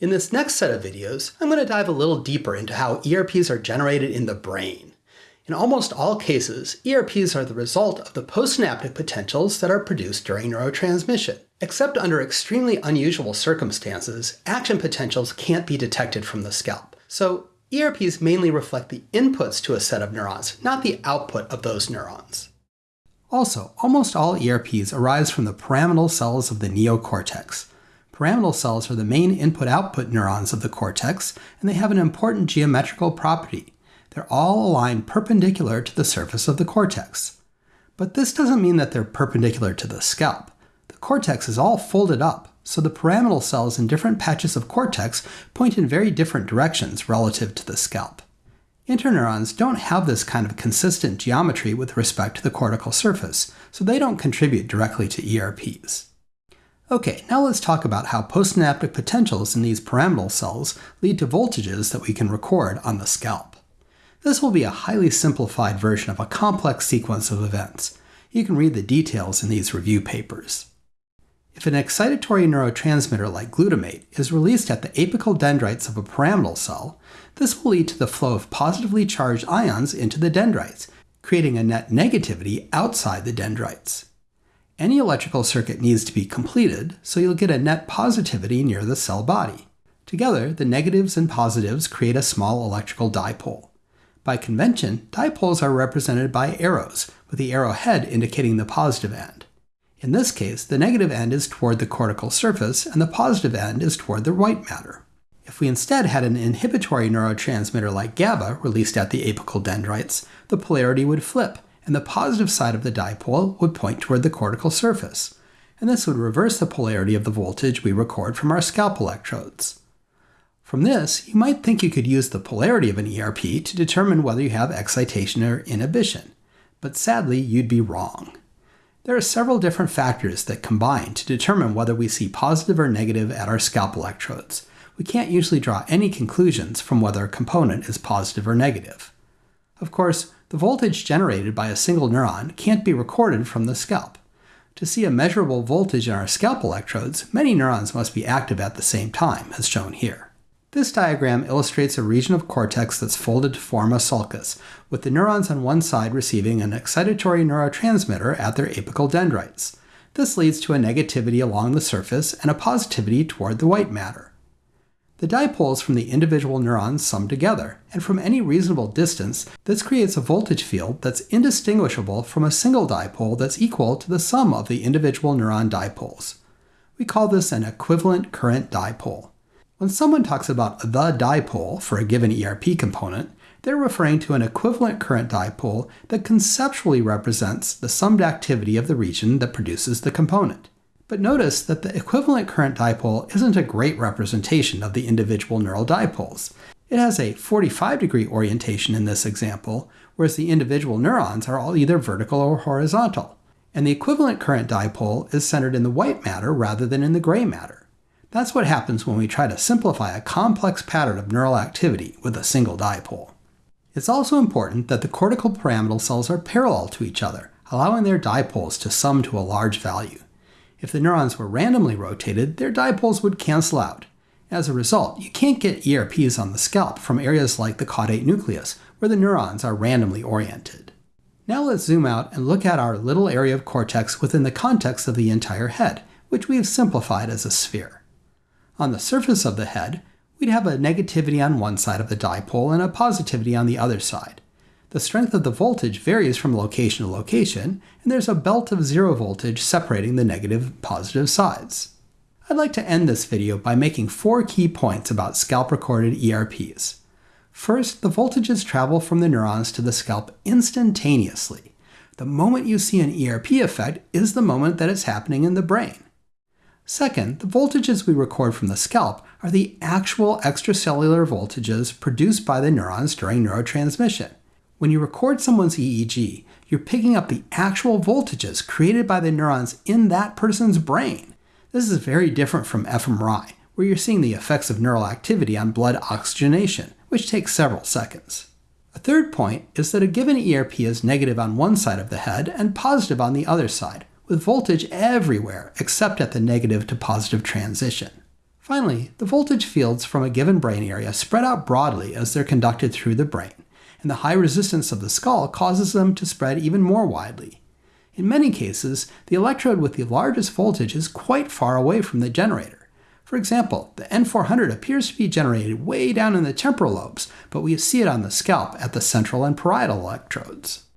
In this next set of videos, I'm going to dive a little deeper into how ERPs are generated in the brain. In almost all cases, ERPs are the result of the postsynaptic potentials that are produced during neurotransmission. Except under extremely unusual circumstances, action potentials can't be detected from the scalp. So ERPs mainly reflect the inputs to a set of neurons, not the output of those neurons. Also, almost all ERPs arise from the pyramidal cells of the neocortex. Pyramidal cells are the main input-output neurons of the cortex, and they have an important geometrical property. They're all aligned perpendicular to the surface of the cortex. But this doesn't mean that they're perpendicular to the scalp. The cortex is all folded up, so the pyramidal cells in different patches of cortex point in very different directions relative to the scalp. Interneurons don't have this kind of consistent geometry with respect to the cortical surface, so they don't contribute directly to ERPs. Okay, now let's talk about how postsynaptic potentials in these pyramidal cells lead to voltages that we can record on the scalp. This will be a highly simplified version of a complex sequence of events. You can read the details in these review papers. If an excitatory neurotransmitter like glutamate is released at the apical dendrites of a pyramidal cell, this will lead to the flow of positively charged ions into the dendrites, creating a net negativity outside the dendrites. Any electrical circuit needs to be completed, so you'll get a net positivity near the cell body. Together, the negatives and positives create a small electrical dipole. By convention, dipoles are represented by arrows, with the arrowhead indicating the positive end. In this case, the negative end is toward the cortical surface and the positive end is toward the white matter. If we instead had an inhibitory neurotransmitter like GABA released at the apical dendrites, the polarity would flip, and the positive side of the dipole would point toward the cortical surface, and this would reverse the polarity of the voltage we record from our scalp electrodes. From this, you might think you could use the polarity of an ERP to determine whether you have excitation or inhibition, but sadly you'd be wrong. There are several different factors that combine to determine whether we see positive or negative at our scalp electrodes. We can't usually draw any conclusions from whether a component is positive or negative. Of course, the voltage generated by a single neuron can't be recorded from the scalp. To see a measurable voltage in our scalp electrodes, many neurons must be active at the same time, as shown here. This diagram illustrates a region of cortex that's folded to form a sulcus, with the neurons on one side receiving an excitatory neurotransmitter at their apical dendrites. This leads to a negativity along the surface and a positivity toward the white matter. The dipoles from the individual neurons sum together, and from any reasonable distance, this creates a voltage field that's indistinguishable from a single dipole that's equal to the sum of the individual neuron dipoles. We call this an equivalent current dipole. When someone talks about the dipole for a given ERP component, they're referring to an equivalent current dipole that conceptually represents the summed activity of the region that produces the component. But notice that the equivalent current dipole isn't a great representation of the individual neural dipoles. It has a 45 degree orientation in this example, whereas the individual neurons are all either vertical or horizontal. And the equivalent current dipole is centered in the white matter rather than in the gray matter. That's what happens when we try to simplify a complex pattern of neural activity with a single dipole. It's also important that the cortical pyramidal cells are parallel to each other, allowing their dipoles to sum to a large value. If the neurons were randomly rotated, their dipoles would cancel out. As a result, you can't get ERPs on the scalp from areas like the caudate nucleus, where the neurons are randomly oriented. Now let's zoom out and look at our little area of cortex within the context of the entire head, which we've simplified as a sphere. On the surface of the head, we'd have a negativity on one side of the dipole and a positivity on the other side. The strength of the voltage varies from location to location, and there's a belt of zero voltage separating the negative and positive sides. I'd like to end this video by making four key points about scalp-recorded ERPs. First, the voltages travel from the neurons to the scalp instantaneously. The moment you see an ERP effect is the moment that it's happening in the brain. Second, the voltages we record from the scalp are the actual extracellular voltages produced by the neurons during neurotransmission. When you record someone's EEG, you're picking up the actual voltages created by the neurons in that person's brain. This is very different from fMRI, where you're seeing the effects of neural activity on blood oxygenation, which takes several seconds. A third point is that a given ERP is negative on one side of the head and positive on the other side, with voltage everywhere except at the negative to positive transition. Finally, the voltage fields from a given brain area spread out broadly as they're conducted through the brain, and the high resistance of the skull causes them to spread even more widely. In many cases, the electrode with the largest voltage is quite far away from the generator. For example, the N400 appears to be generated way down in the temporal lobes, but we see it on the scalp at the central and parietal electrodes.